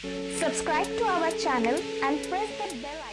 Subscribe to our channel and press the bell icon.